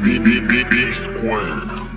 V V V V squared.